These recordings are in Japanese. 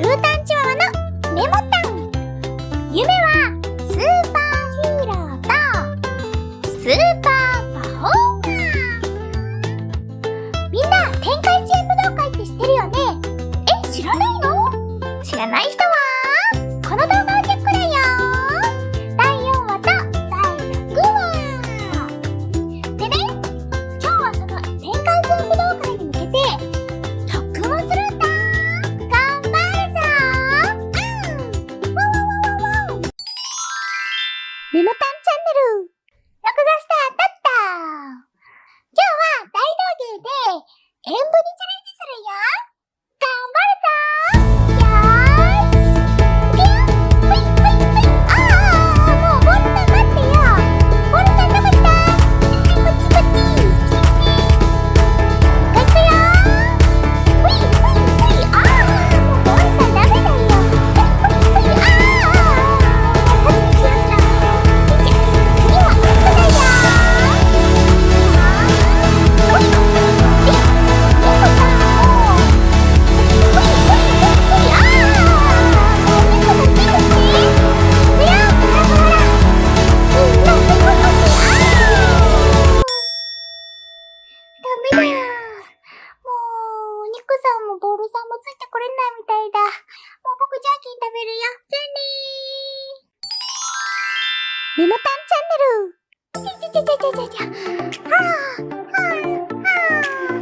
ルータンチワワのメモタン。夢はスーパーヒーローとスーパーパフォーマー。みんな天界知恵武道会って知ってるよね？え知らないの？知らない人メモタンチャンネル。録画スターだった。今日は大道芸で、演舞にチャメモたんチャンネル。じゃじゃじゃじゃじゃはあはあはあ。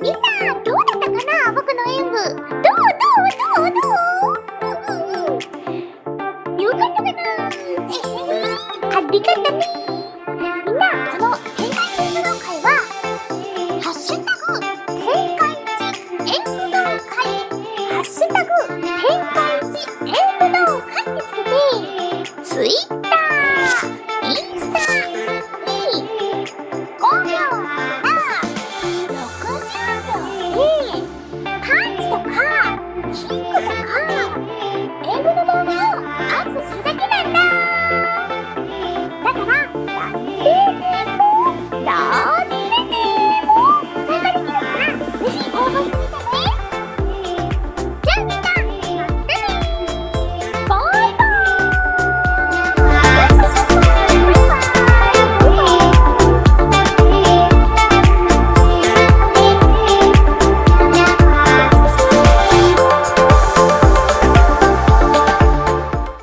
みんなどうだったかな僕の演舞。どうどうどうどう。よかったかな。ありがとね